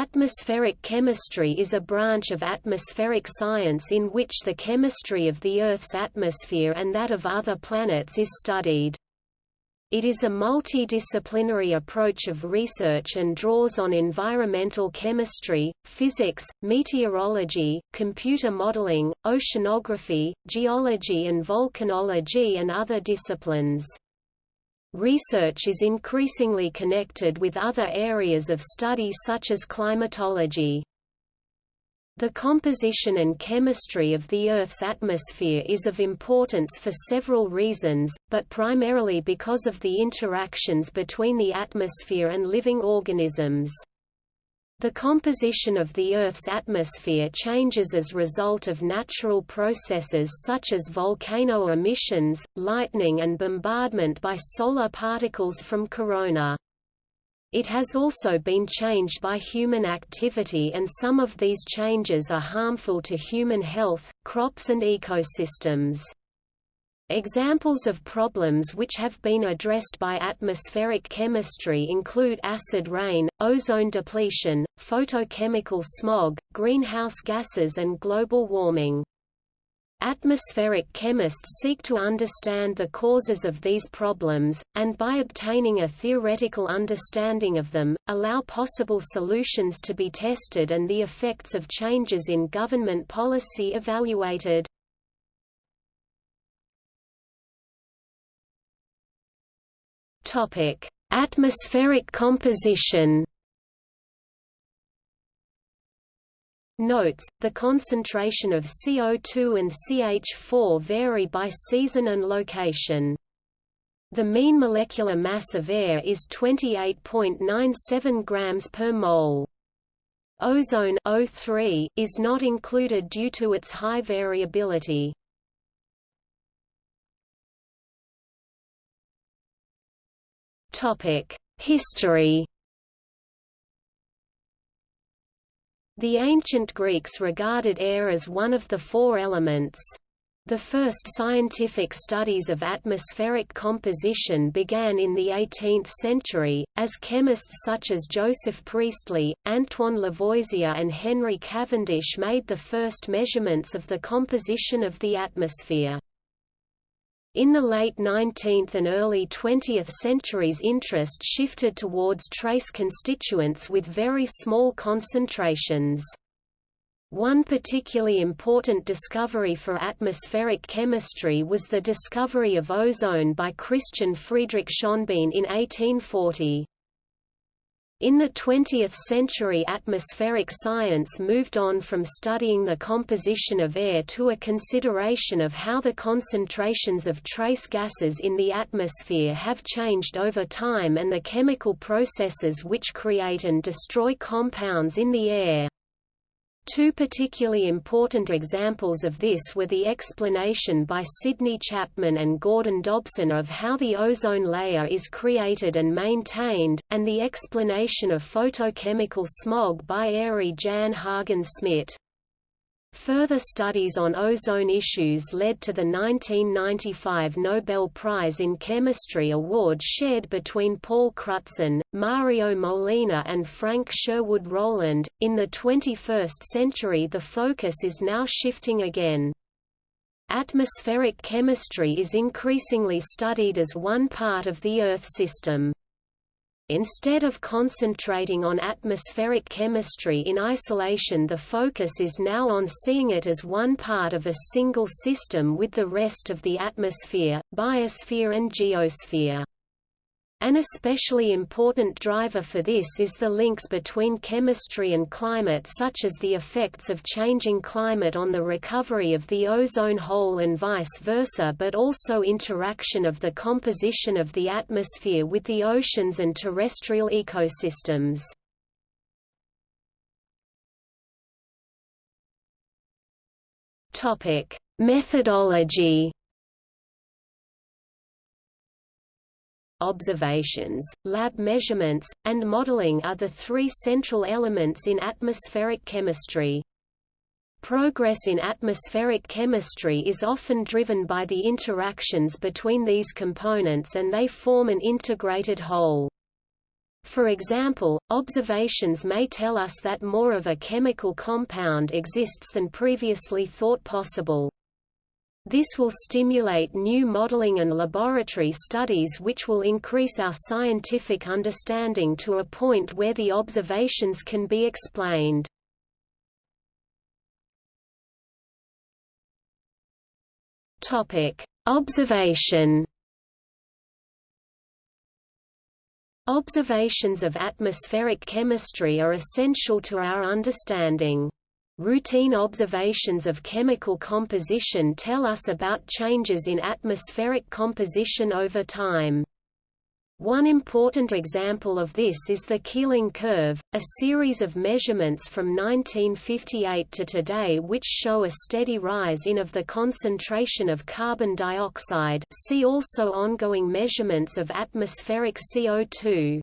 Atmospheric chemistry is a branch of atmospheric science in which the chemistry of the Earth's atmosphere and that of other planets is studied. It is a multidisciplinary approach of research and draws on environmental chemistry, physics, meteorology, computer modeling, oceanography, geology and volcanology and other disciplines. Research is increasingly connected with other areas of study such as climatology. The composition and chemistry of the Earth's atmosphere is of importance for several reasons, but primarily because of the interactions between the atmosphere and living organisms. The composition of the Earth's atmosphere changes as a result of natural processes such as volcano emissions, lightning and bombardment by solar particles from corona. It has also been changed by human activity and some of these changes are harmful to human health, crops and ecosystems. Examples of problems which have been addressed by atmospheric chemistry include acid rain, ozone depletion, photochemical smog, greenhouse gases and global warming. Atmospheric chemists seek to understand the causes of these problems, and by obtaining a theoretical understanding of them, allow possible solutions to be tested and the effects of changes in government policy evaluated. Topic: Atmospheric composition. Notes, the concentration of CO2 and CH4 vary by season and location. The mean molecular mass of air is 28.97 grams per mole. Ozone O3 is not included due to its high variability. History The ancient Greeks regarded air as one of the four elements. The first scientific studies of atmospheric composition began in the 18th century, as chemists such as Joseph Priestley, Antoine Lavoisier and Henry Cavendish made the first measurements of the composition of the atmosphere. In the late 19th and early 20th centuries interest shifted towards trace constituents with very small concentrations. One particularly important discovery for atmospheric chemistry was the discovery of ozone by Christian Friedrich Schonbein in 1840. In the 20th century atmospheric science moved on from studying the composition of air to a consideration of how the concentrations of trace gases in the atmosphere have changed over time and the chemical processes which create and destroy compounds in the air. Two particularly important examples of this were the explanation by Sidney Chapman and Gordon Dobson of how the ozone layer is created and maintained, and the explanation of photochemical smog by Arie Jan Haagen-Smit. Further studies on ozone issues led to the 1995 Nobel Prize in Chemistry award shared between Paul Crutzen, Mario Molina, and Frank Sherwood Rowland. In the 21st century, the focus is now shifting again. Atmospheric chemistry is increasingly studied as one part of the Earth system. Instead of concentrating on atmospheric chemistry in isolation the focus is now on seeing it as one part of a single system with the rest of the atmosphere, biosphere and geosphere. An especially important driver for this is the links between chemistry and climate such as the effects of changing climate on the recovery of the ozone hole and vice versa but also interaction of the composition of the atmosphere with the oceans and terrestrial ecosystems. Methodology observations, lab measurements, and modeling are the three central elements in atmospheric chemistry. Progress in atmospheric chemistry is often driven by the interactions between these components and they form an integrated whole. For example, observations may tell us that more of a chemical compound exists than previously thought possible. This will stimulate new modeling and laboratory studies which will increase our scientific understanding to a point where the observations can be explained. Observation Observations of atmospheric chemistry are essential to our understanding. Routine observations of chemical composition tell us about changes in atmospheric composition over time. One important example of this is the Keeling curve, a series of measurements from 1958 to today which show a steady rise in of the concentration of carbon dioxide see also ongoing measurements of atmospheric CO2.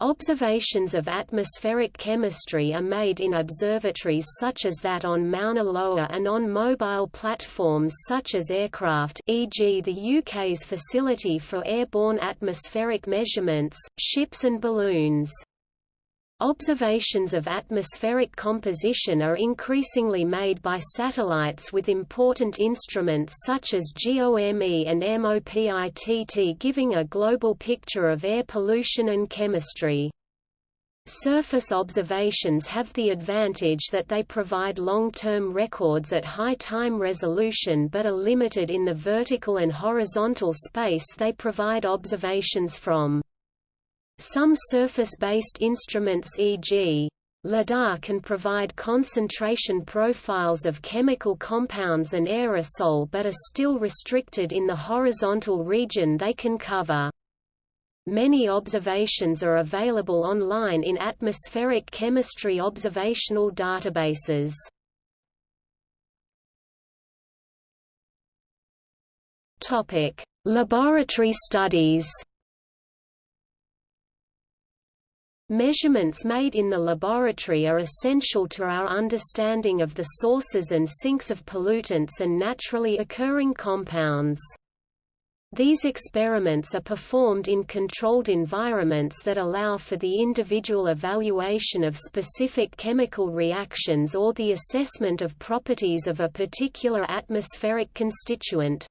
Observations of atmospheric chemistry are made in observatories such as that on Mauna Loa and on mobile platforms such as aircraft e.g. the UK's Facility for Airborne Atmospheric Measurements, ships and balloons. Observations of atmospheric composition are increasingly made by satellites with important instruments such as GOME and MOPITT giving a global picture of air pollution and chemistry. Surface observations have the advantage that they provide long-term records at high time resolution but are limited in the vertical and horizontal space they provide observations from. Some surface-based instruments e.g. LIDAR can provide concentration profiles of chemical compounds and aerosol but are still restricted in the horizontal region they can cover. Many observations are available online in atmospheric chemistry observational databases. Laboratory studies Measurements made in the laboratory are essential to our understanding of the sources and sinks of pollutants and naturally occurring compounds. These experiments are performed in controlled environments that allow for the individual evaluation of specific chemical reactions or the assessment of properties of a particular atmospheric constituent.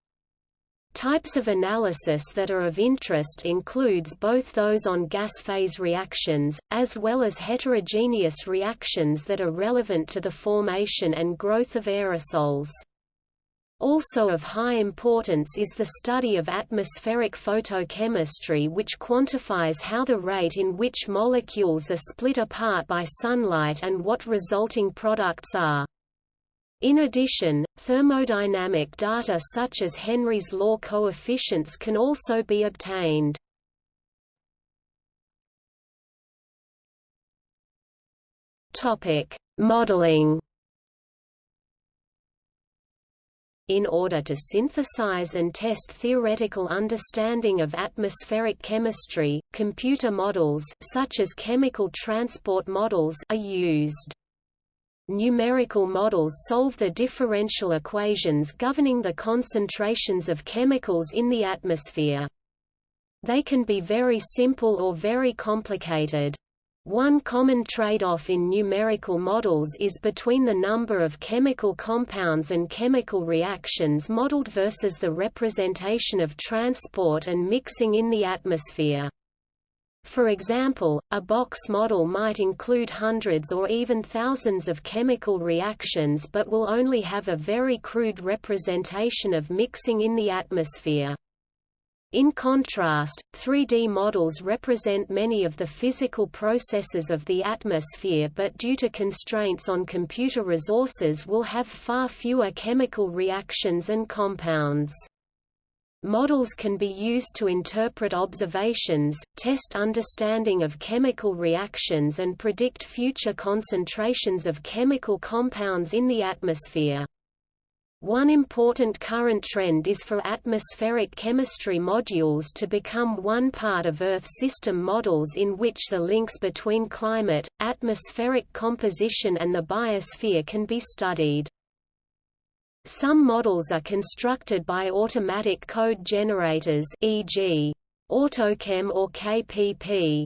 Types of analysis that are of interest includes both those on gas phase reactions, as well as heterogeneous reactions that are relevant to the formation and growth of aerosols. Also of high importance is the study of atmospheric photochemistry which quantifies how the rate in which molecules are split apart by sunlight and what resulting products are. In addition, thermodynamic data such as Henry's law coefficients can also be obtained. Topic: Modeling. In order to synthesize and test theoretical understanding of atmospheric chemistry, computer models such as chemical transport models are used. Numerical models solve the differential equations governing the concentrations of chemicals in the atmosphere. They can be very simple or very complicated. One common trade-off in numerical models is between the number of chemical compounds and chemical reactions modeled versus the representation of transport and mixing in the atmosphere. For example, a box model might include hundreds or even thousands of chemical reactions but will only have a very crude representation of mixing in the atmosphere. In contrast, 3D models represent many of the physical processes of the atmosphere but due to constraints on computer resources will have far fewer chemical reactions and compounds. Models can be used to interpret observations, test understanding of chemical reactions and predict future concentrations of chemical compounds in the atmosphere. One important current trend is for atmospheric chemistry modules to become one part of Earth system models in which the links between climate, atmospheric composition and the biosphere can be studied. Some models are constructed by automatic code generators e.g. AutoChem or KPP.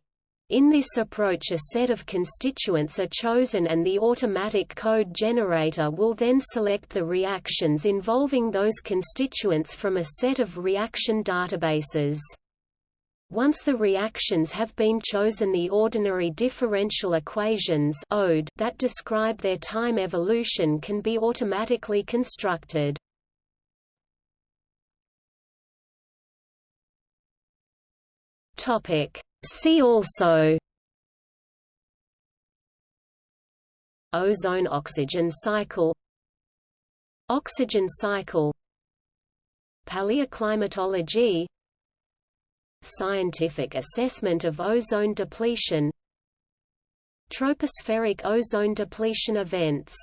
In this approach a set of constituents are chosen and the automatic code generator will then select the reactions involving those constituents from a set of reaction databases. Once the reactions have been chosen the ordinary differential equations that describe their time evolution can be automatically constructed. See also Ozone-oxygen cycle Oxygen cycle Paleoclimatology Scientific assessment of ozone depletion Tropospheric ozone depletion events